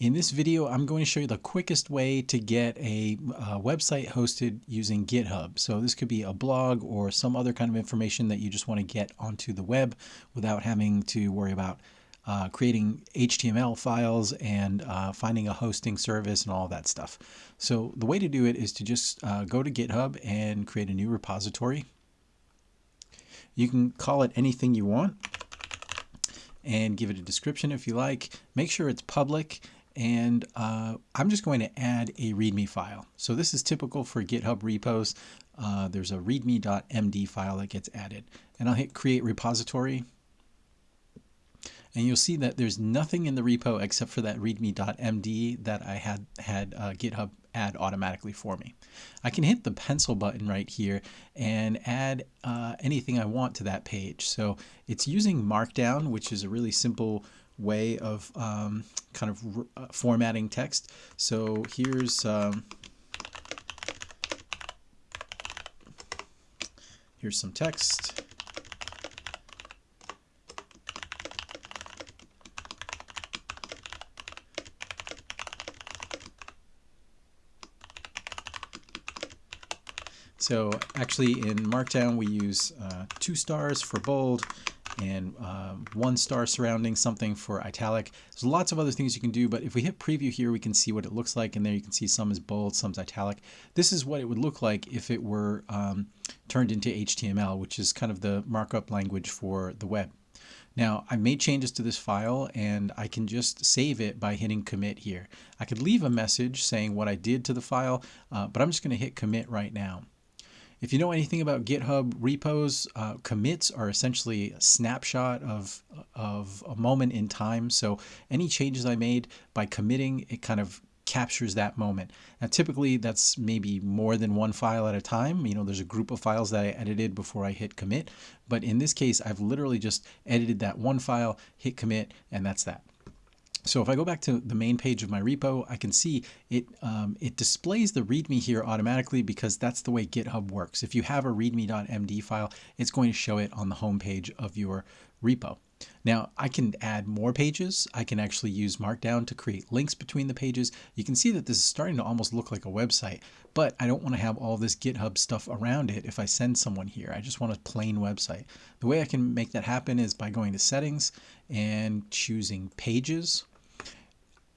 In this video, I'm going to show you the quickest way to get a, a, website hosted using GitHub. So this could be a blog or some other kind of information that you just want to get onto the web without having to worry about uh, creating HTML files and uh, finding a hosting service and all that stuff. So the way to do it is to just uh, go to GitHub and create a new repository. You can call it anything you want and give it a description if you like. Make sure it's public and uh, I'm just going to add a README file. So this is typical for GitHub repos. Uh, there's a readme.md file that gets added and I'll hit create repository and you'll see that there's nothing in the repo except for that readme.md that I had had uh, GitHub add automatically for me. I can hit the pencil button right here and add uh, anything I want to that page. So it's using Markdown, which is a really simple way of um, kind of uh, formatting text. So here's um, here's some text. So actually in Markdown we use uh, two stars for bold and uh, one star surrounding something for italic. There's lots of other things you can do, but if we hit preview here, we can see what it looks like. And there you can see some is bold, some is italic. This is what it would look like if it were um, turned into HTML, which is kind of the markup language for the web. Now I made changes to this file and I can just save it by hitting commit here. I could leave a message saying what I did to the file, uh, but I'm just going to hit commit right now. If you know anything about GitHub repos, uh, commits are essentially a snapshot of, of a moment in time. So any changes I made by committing, it kind of captures that moment. Now, typically that's maybe more than one file at a time. You know, there's a group of files that I edited before I hit commit. But in this case, I've literally just edited that one file, hit commit, and that's that. So if I go back to the main page of my repo, I can see it, um, it displays the README here automatically because that's the way GitHub works. If you have a readme.md file, it's going to show it on the home page of your repo. Now I can add more pages. I can actually use Markdown to create links between the pages. You can see that this is starting to almost look like a website, but I don't want to have all this GitHub stuff around it if I send someone here. I just want a plain website. The way I can make that happen is by going to settings and choosing pages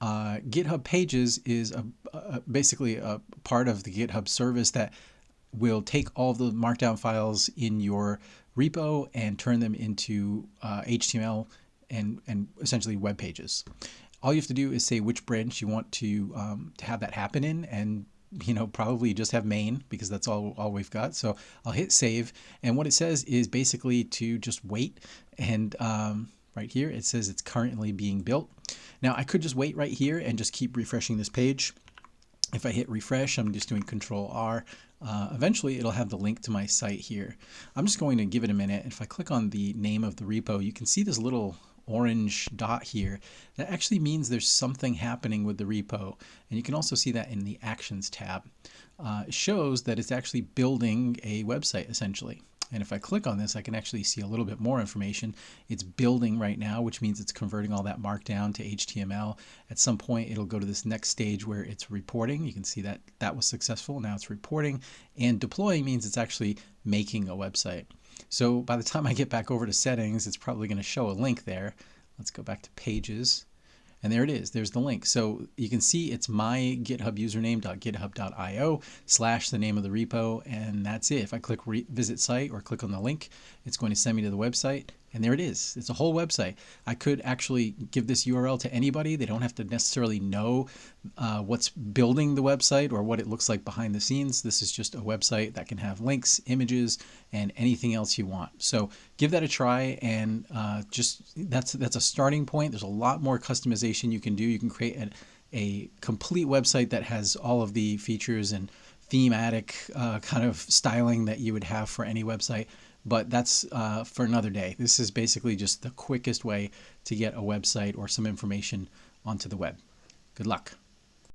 uh, GitHub Pages is a, a, basically a part of the GitHub service that will take all the markdown files in your repo and turn them into uh, HTML and, and essentially web pages. All you have to do is say which branch you want to, um, to have that happen in and you know, probably just have main because that's all, all we've got. So I'll hit save. And what it says is basically to just wait. And um, right here, it says it's currently being built. Now I could just wait right here and just keep refreshing this page. If I hit refresh, I'm just doing control R. Uh, eventually it'll have the link to my site here. I'm just going to give it a minute. If I click on the name of the repo, you can see this little orange dot here. That actually means there's something happening with the repo. And you can also see that in the Actions tab. Uh, it shows that it's actually building a website essentially. And if I click on this, I can actually see a little bit more information. It's building right now, which means it's converting all that markdown to HTML. At some point, it'll go to this next stage where it's reporting. You can see that that was successful. Now it's reporting. And deploying means it's actually making a website. So by the time I get back over to settings, it's probably going to show a link there. Let's go back to pages. And there it is. There's the link. So you can see it's my GitHub username.github.io slash the name of the repo. And that's it. If I click visit site or click on the link, it's going to send me to the website. And there it is. It's a whole website. I could actually give this URL to anybody. They don't have to necessarily know uh, what's building the website or what it looks like behind the scenes. This is just a website that can have links, images, and anything else you want. So give that a try and uh, just that's that's a starting point. There's a lot more customization you can do. You can create a, a complete website that has all of the features and thematic uh, kind of styling that you would have for any website but that's uh, for another day. This is basically just the quickest way to get a website or some information onto the web. Good luck.